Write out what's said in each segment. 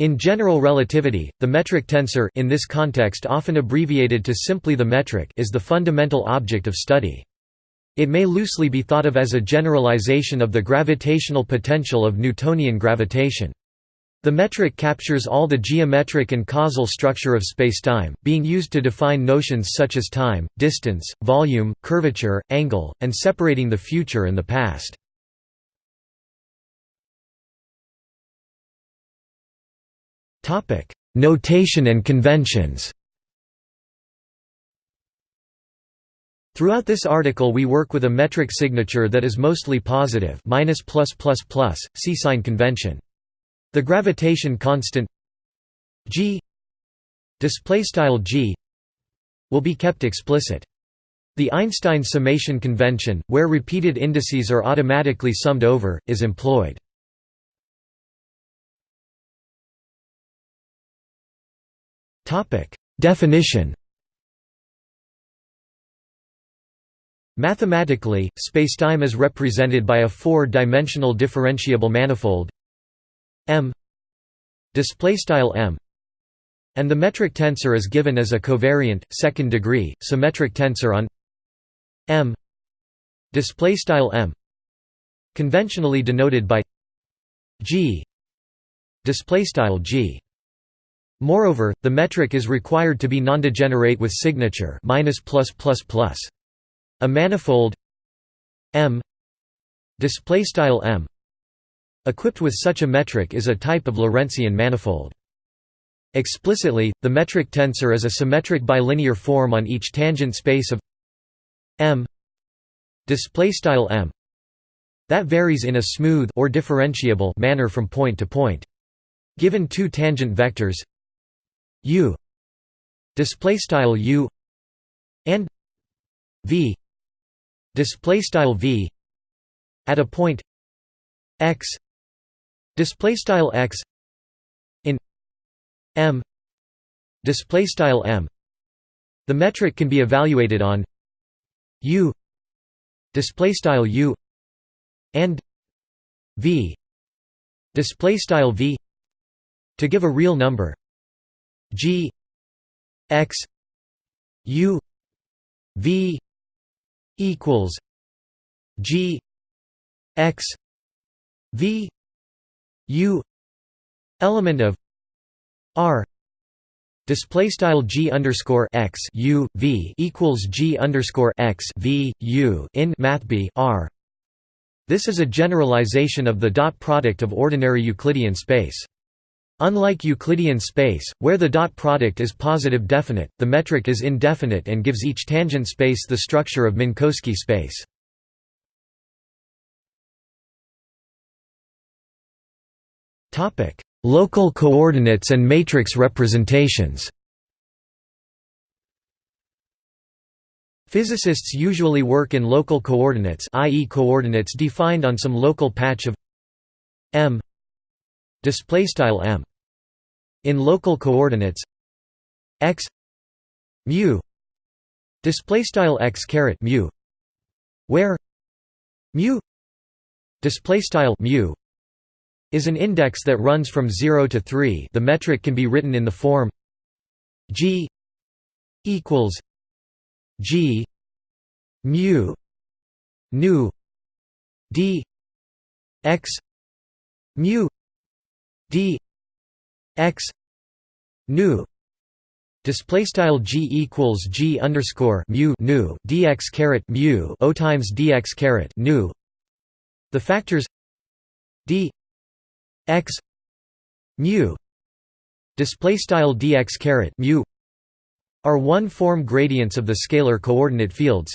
In general relativity, the metric tensor in this context often abbreviated to simply the metric is the fundamental object of study. It may loosely be thought of as a generalization of the gravitational potential of Newtonian gravitation. The metric captures all the geometric and causal structure of spacetime, being used to define notions such as time, distance, volume, curvature, angle, and separating the future and the past. Notation and conventions Throughout this article we work with a metric signature that is mostly positive minus plus plus plus, see sign convention. The gravitation constant g g will be kept explicit. The Einstein summation convention, where repeated indices are automatically summed over, is employed. Definition. Mathematically, spacetime is represented by a four-dimensional differentiable manifold m m and the metric tensor is given as a covariant second degree symmetric tensor on m m conventionally denoted by g g Moreover, the metric is required to be nondegenerate with signature minus plus plus plus. A manifold M displaystyle M Equipped with such a metric is a type of Lorentzian manifold. Explicitly, the metric tensor is a symmetric bilinear form on each tangent space of M display style m that varies in a smooth or differentiable manner from point to point. Given two tangent vectors u Displaystyle u and v display style v at a point x display style x in m display style m. The metric can be evaluated on u display style u and v display style v to give a real number g x u v equals g x v u element of r display style g underscore x u v equals g underscore x v u in math b r. This is a generalization of the dot product of ordinary Euclidean space. Unlike Euclidean space, where the dot product is positive definite, the metric is indefinite and gives each tangent space the structure of Minkowski space. Topic: Local coordinates and matrix representations. Physicists usually work in local coordinates, i.e. coordinates defined on some local patch of m displaystyle m. In local coordinates x mu displaystyle x caret mu where mu displaystyle mu is an index that runs from 0 to 3 the metric can be written in the form g equals g mu nu d x mu d x nu display style g equals g underscore mu nu dx caret mu o times dx caret nu the factors d x mu display style dx caret mu are one-form gradients of the scalar coordinate fields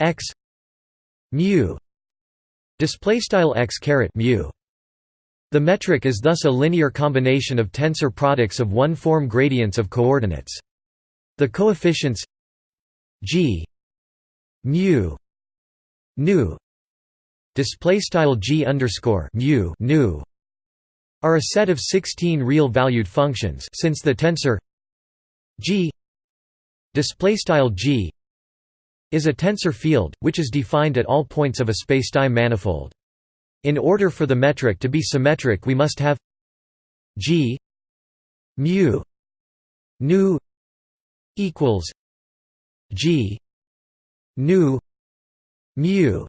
x mu display style x caret mu. The metric is thus a linear combination of tensor products of one-form gradients of coordinates. The coefficients g mu nu display style g underscore mu nu are a set of 16 real-valued functions since the tensor G G is a tensor field, which is defined at all points of a spacetime manifold. In order for the metric to be symmetric we must have G mu nu equals G nu mu.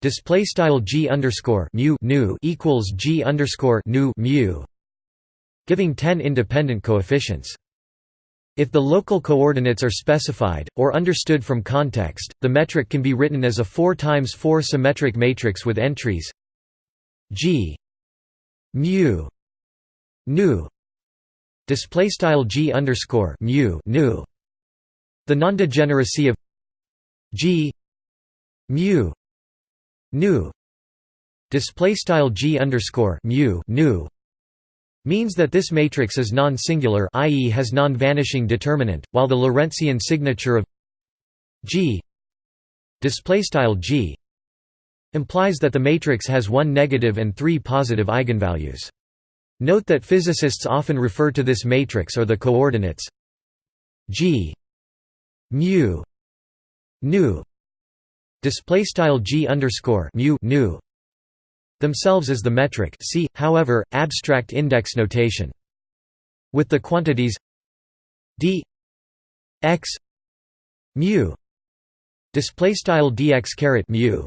Display style G underscore mu nu equals G underscore nu mu giving 10 independent coefficients if the local coordinates are specified, or understood from context, the metric can be written as a 4 times 4 symmetric matrix with entries g mu nu display style g underscore mu nu. The non-degeneracy of g mu nu display style g underscore mu nu means that this matrix is non-singular i.e. has non-vanishing determinant, while the Lorentzian signature of G G implies that the matrix has one negative and three positive eigenvalues. Note that physicists often refer to this matrix or the coordinates G mu nu display style G underscore mu nu themselves as the metric see, however, abstract index notation. With the quantities d x mu display style dx caret mu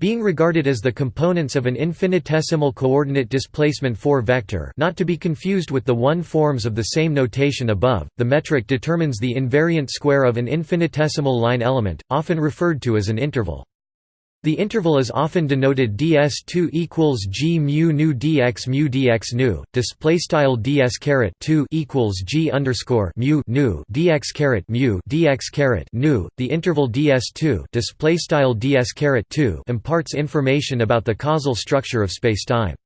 being regarded as the components of an infinitesimal coordinate displacement 4 vector not to be confused with the one forms of the same notation above, the metric determines the invariant square of an infinitesimal line element, often referred to as an interval. The interval is often denoted ds2 equals g mu nu dx mu dx nu. Display style ds caret 2 equals g underscore mu nu dx caret mu dx caret nu. The interval ds2 display style ds caret 2 imparts information about the causal structure of spacetime.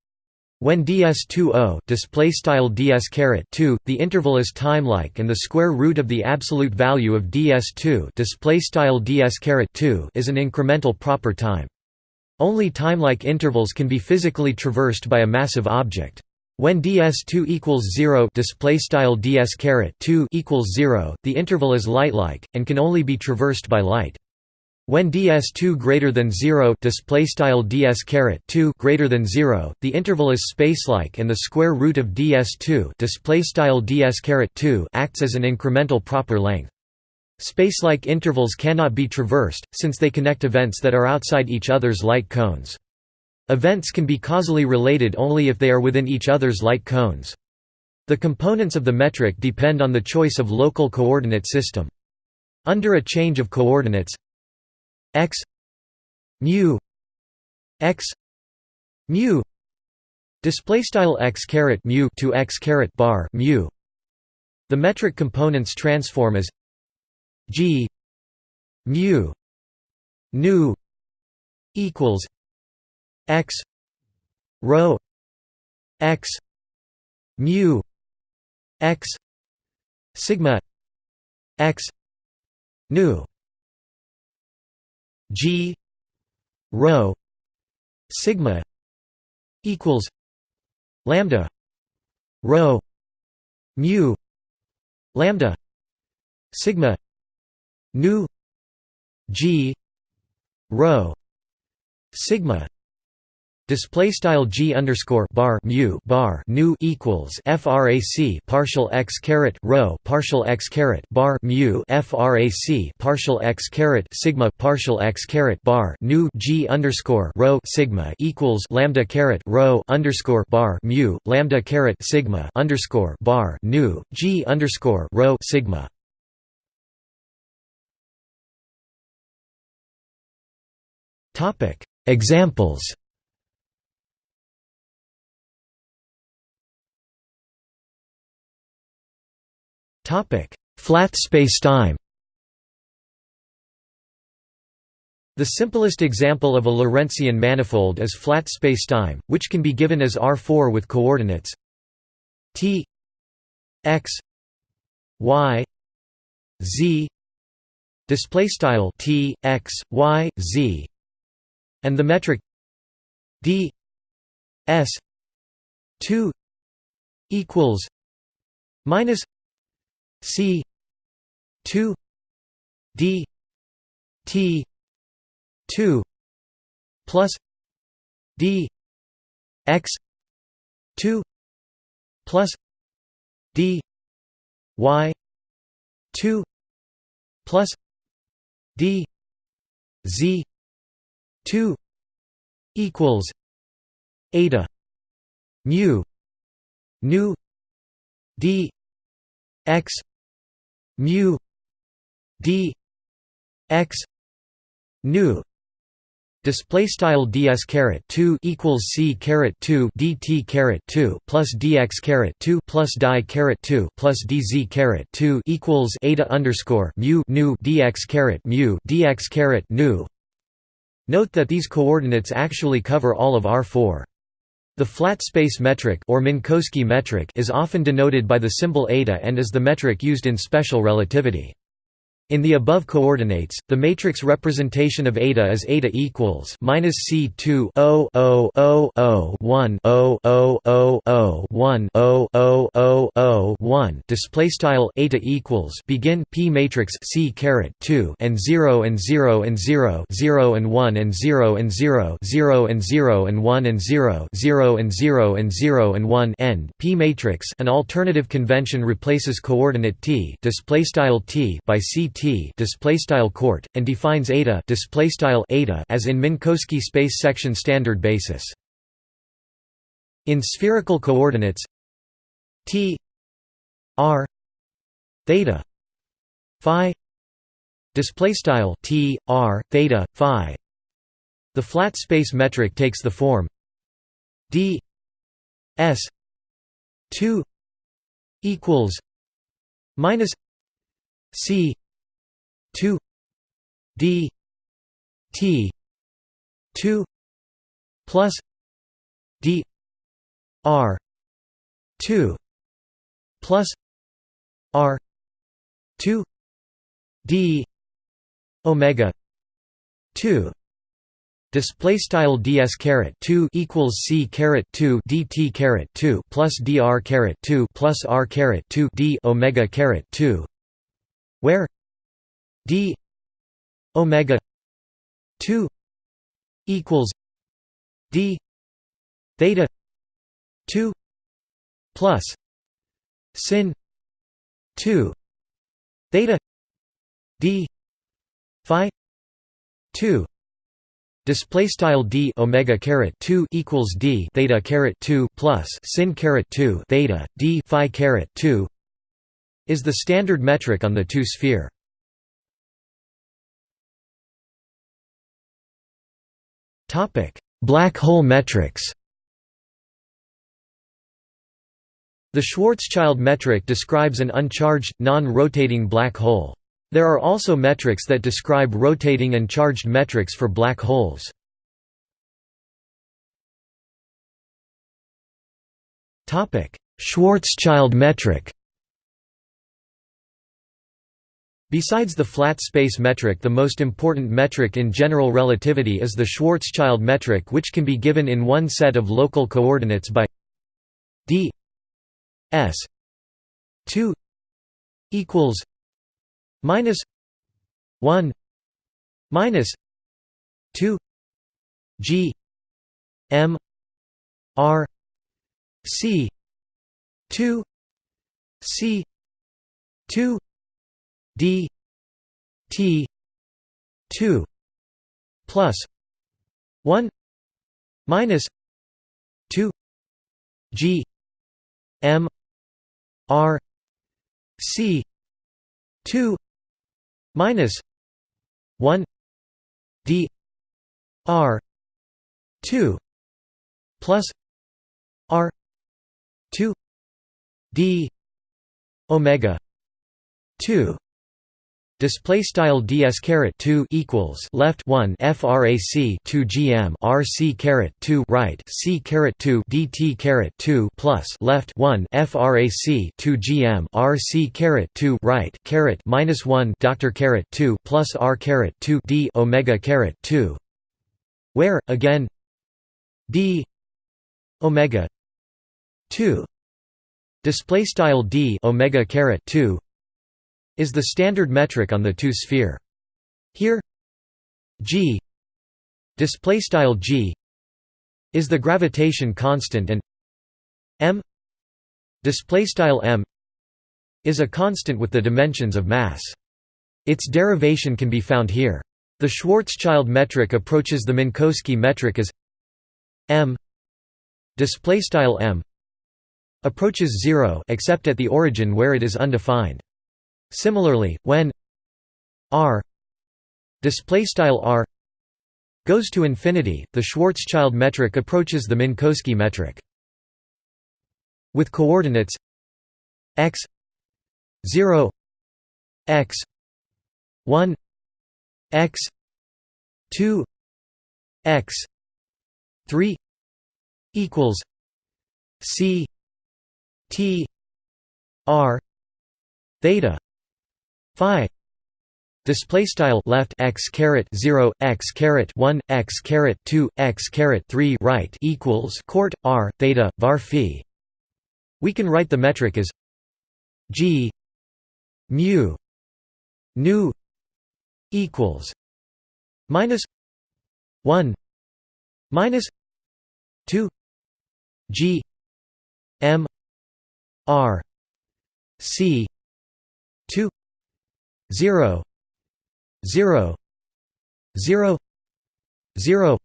When ds2o display style ds caret 2, the interval is timelike and the square root of the absolute value of ds2 display style ds caret 2 is an incremental proper time. Only timelike intervals can be physically traversed by a massive object. When ds2 equals 0 display style ds caret 2 equals 0, the interval is light-like and can only be traversed by light. When ds2 greater than 0 display style ds caret 2 greater than 0 the interval is spacelike and the square root of ds2 display style ds caret 2 acts as an incremental proper length. Spacelike intervals cannot be traversed since they connect events that are outside each other's light cones. Events can be causally related only if they are within each other's light cones. The components of the metric depend on the choice of local coordinate system. Under a change of coordinates x mu x mu display style x caret mu to x caret bar mu. The metric components transform as g mu nu equals x rho x mu x sigma x nu G rho sigma equals lambda rho mu lambda sigma nu G rho sigma Display style g underscore bar mu bar nu equals frac partial x caret rho partial x caret bar mu frac partial x caret sigma partial x caret bar nu g underscore rho sigma equals lambda caret rho underscore bar mu lambda caret sigma underscore bar nu g underscore rho sigma. Topic Examples Flat spacetime. The simplest example of a Lorentzian manifold is flat spacetime, which can be given as R4 with coordinates t x y z display style t x y z and the metric d s 2 equals minus C two D T two plus D X two plus d y 2 plus d z 2 equals eta mu nu d x mu d x nu display style ds caret 2 equals c caret 2 dt caret 2 plus dx caret 2 plus die caret 2 plus dz caret 2 equals eta underscore mu nu dx caret mu dx caret nu. Note that these coordinates actually cover all of r4 the flat space metric or Minkowski metric is often denoted by the symbol eta and is the metric used in special relativity in the above coordinates, the matrix representation of eta is eta equals minus c 2 0 0 0 0 1 0 0 0 0 1 0 0 0 0 1. Display style eta equals begin p matrix c caret 2 and 0 and 0 and 0 0 and 1 and 0 and 0 0 and 0 and 1 and 0 0 and 0 and 0 and 1 end p matrix. An alternative convention replaces coordinate t display style t by c T display style court and defines eta display style eta as in Minkowski space section standard basis. In spherical coordinates T R theta phi display style T R theta phi the flat space metric takes the form D S 2 equals minus C 2 d t 2 plus d r 2 plus r 2 d omega 2 Display style ds caret 2 equals c caret 2 dt caret 2 plus dr caret 2 plus r caret 2 d omega caret 2, where d omega 2 equals d theta 2 plus sin 2 theta d phi 2 Display style d omega caret 2 equals d theta caret 2 plus sin caret 2 theta d phi caret 2 is the standard metric on the two sphere. Black hole metrics The Schwarzschild metric describes an uncharged, non-rotating black hole. There are also metrics that describe rotating and charged metrics for black holes. Schwarzschild metric Besides the flat space metric the most important metric in general relativity is the Schwarzschild metric which can be given in one set of local coordinates by d s 2 equals minus 1 minus 2 g m r c 2 c 2 d t 2 plus 1 minus 2 g m r c 2 minus 1 d r 2 plus r 2 d omega 2 display style ds caret 2 equals left 1 frac 2 gm rc caret 2 right c caret 2 dt caret 2 plus left 1 frac 2 gm rc caret 2 right caret minus 1 doctor caret 2 plus r caret 2 d omega caret 2 where again d omega 2 display style d omega caret 2 is the standard metric on the two-sphere. Here g display style g is the gravitation constant and m display style m is a constant with the dimensions of mass. Its derivation can be found here. The Schwarzschild metric approaches the Minkowski metric as m display style m approaches 0 except at the origin where it is undefined. Similarly, when r r goes to infinity, the Schwarzschild metric approaches the Minkowski metric. With coordinates x 0 x 1 x 2 x 3 equals c t r theta phi Display style left x caret zero x caret one x caret two x caret three right equals court r theta var phi. We can write the metric as g mu nu equals minus one minus two g m r c 0 0 0 0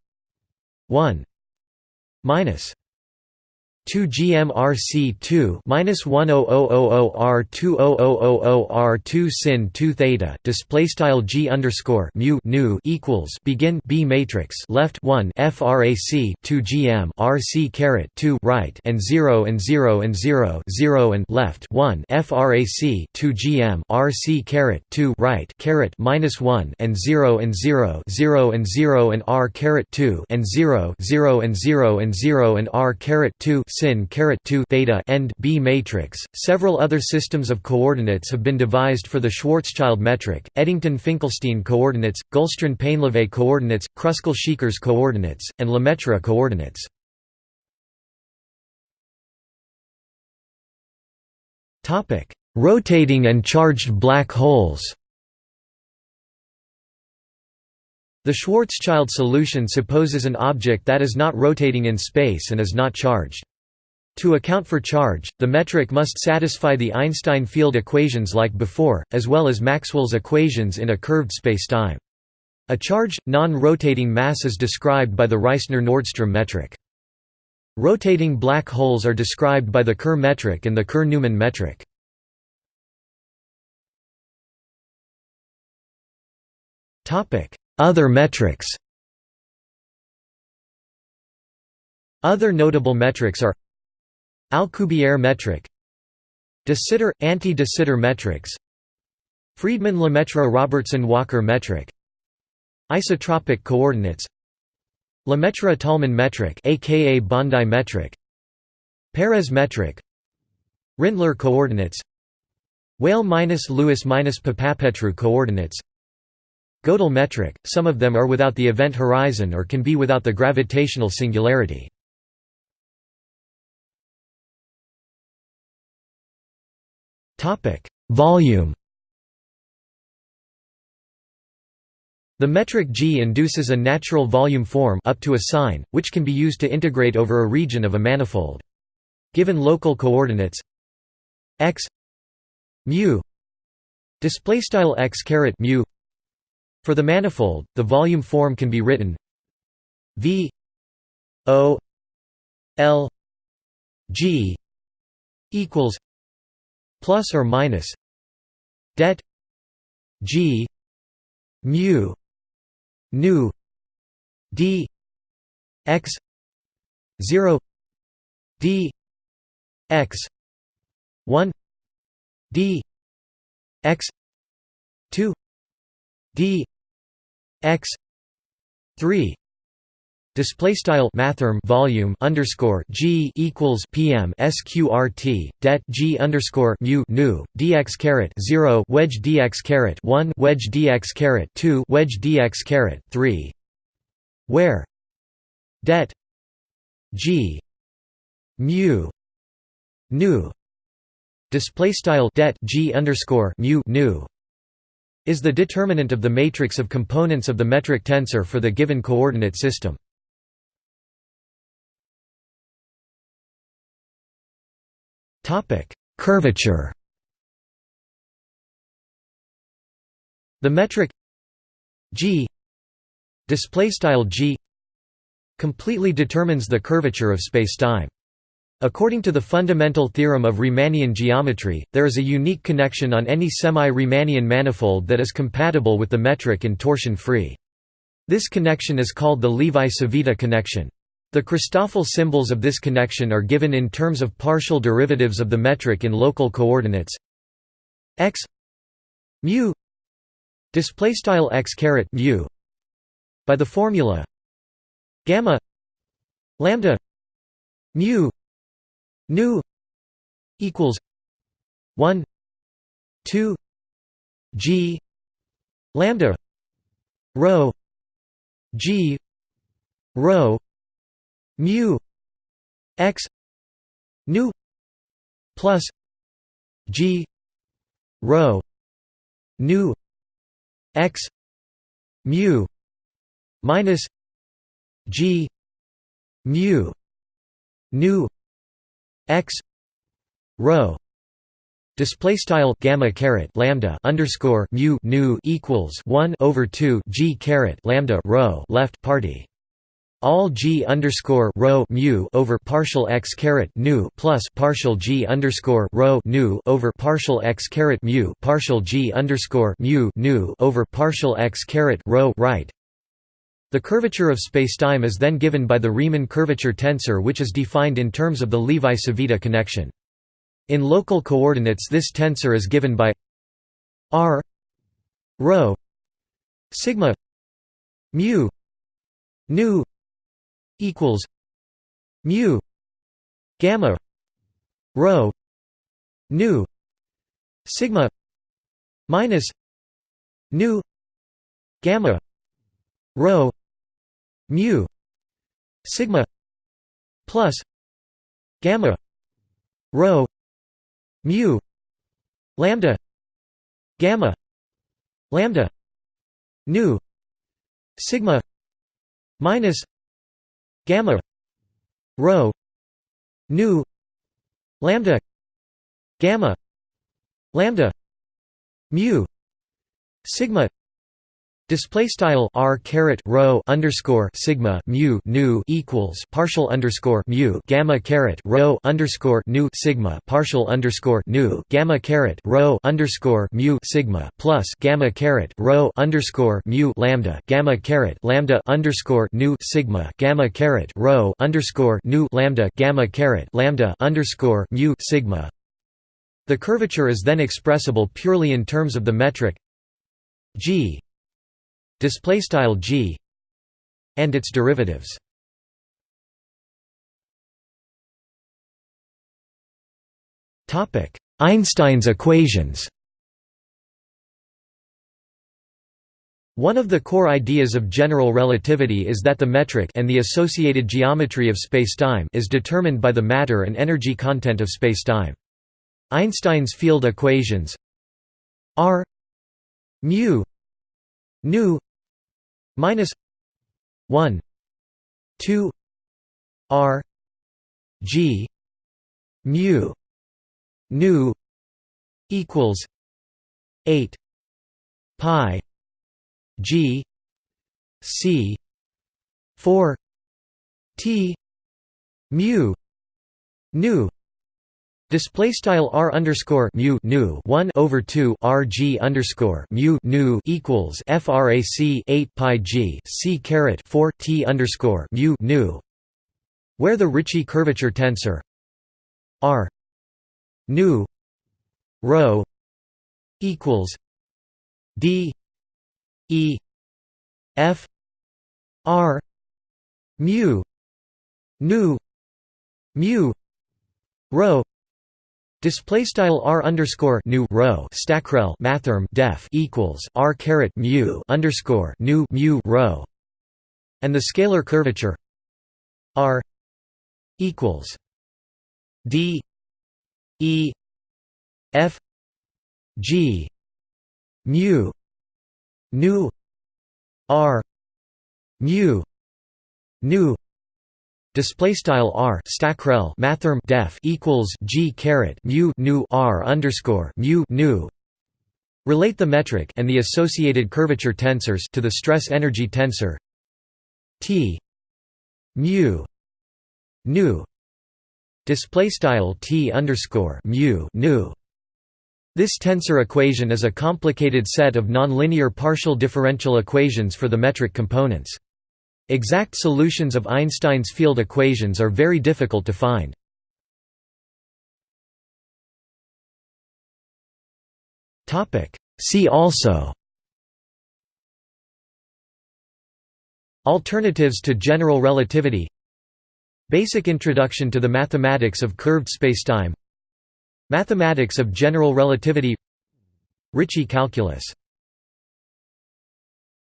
1 minus 2 GMRC2 minus 10000 R20000 R2 sin 2 theta display style G underscore mu nu equals begin B matrix left 1 frac 2 GM RC caret 2 right and 0 and 0 and 0 0 and left 1 frac 2 GM RC caret 2 right caret minus 1 and 0 and 0 0 and 0 and R caret 2 and 0 0 and 0 and 0 and R caret 2 sin caret 2 theta end B matrix. Several other systems of coordinates have been devised for the Schwarzschild metric: Eddington-Finkelstein coordinates, Gullstrand-Painlevé coordinates, Kruskal-Szekeres coordinates, and Lemaitre coordinates. Topic: Rotating and charged black holes. The Schwarzschild solution supposes an object that is not rotating in space and is not charged. To account for charge, the metric must satisfy the Einstein field equations like before, as well as Maxwell's equations in a curved spacetime. A charged, non-rotating mass is described by the Reissner-Nordström metric. Rotating black holes are described by the Kerr metric and the Kerr-Newman metric. Other metrics Other notable metrics are Alcubierre metric. De Sitter – Anti-de Sitter metrics. Friedmann-Lemaitre-Robertson-Walker metric. Isotropic coordinates. Lemaitre-Tolman metric aka Bondi metric. Peres metric. Rindler coordinates. Weyl-Lewis-Papapetrou coordinates. Gödel metric, some of them are without the event horizon or can be without the gravitational singularity. Topic: Volume. The metric G induces a natural volume form up to a sign, which can be used to integrate over a region of a manifold. Given local coordinates x mu display style x caret mu for the manifold, the volume form can be written v o l g equals plus or minus det g mu nu d x 0 d x 1 d x 2 d x 3 Display style mathrm volume underscore g equals pm sqrt det g underscore mu nu dx caret zero wedge dx caret one wedge dx caret two wedge dx caret three, where? Det g mu nu. Display style det g underscore mu nu is the determinant of the matrix of components of the metric tensor for the given coordinate system. Curvature. The metric g g completely determines the curvature of spacetime. According to the fundamental theorem of Riemannian geometry, there is a unique connection on any semi-Riemannian manifold that is compatible with the metric and torsion-free. This connection is called the Levi-Civita connection. The Christoffel symbols of this connection are given in terms of partial derivatives of the metric in local coordinates. X mu display style x caret mu by the formula gamma lambda mu nu equals 1 2 g lambda rho g rho mu x nu plus g rho nu x mu minus g mu nu x rho. Display style gamma caret lambda underscore mu nu equals 1 over 2 g caret lambda rho left party all g underscore rho mu over partial x caret nu plus partial g underscore rho nu over partial x caret mu partial g underscore mu nu over partial x caret rho right the curvature of spacetime is then given by the Riemann curvature tensor which is defined in terms of the Levi-Civita connection. In local coordinates this tensor is given by r rho sigma mu nu equals mu gamma rho nu sigma minus nu gamma rho mu sigma plus gamma rho mu lambda gamma lambda nu sigma minus gamma rho nu lambda gamma lambda mu sigma Display style r caret rho underscore sigma mu nu equals partial underscore mu gamma caret rho underscore nu sigma partial underscore nu gamma caret rho underscore mu sigma plus gamma caret rho underscore mu lambda gamma caret lambda underscore nu sigma gamma caret rho underscore nu lambda gamma caret lambda underscore mu sigma. The curvature is then expressible purely in terms of the metric g display style g and its derivatives topic einstein's equations One of the core ideas of general relativity is that the metric and the associated geometry of spacetime is determined by the matter and energy content of spacetime. Einstein's field equations r mu nu minus 1 2 r g mu nu equals 8 pi g c 4 t mu nu Display style r underscore mu nu one over two r g underscore mu nu equals frac eight pi g c caret four t underscore mu nu, where the Ricci curvature tensor r nu rho equals d e f r mu nu mu rho Display style r underscore nu rho stackrel mathrm def equals r caret mu underscore nu mu rho, and the scalar curvature r equals d e f g mu nu r mu nu display style r stackrel mathrm def equals g caret mu nu r underscore mu nu relate the metric and the associated curvature tensors to the stress energy tensor t mu nu display style t underscore mu nu this tensor equation is a complicated set of nonlinear partial differential equations for the metric components. Exact solutions of Einstein's field equations are very difficult to find. See also Alternatives to general relativity Basic introduction to the mathematics of curved spacetime Mathematics of general relativity Ricci calculus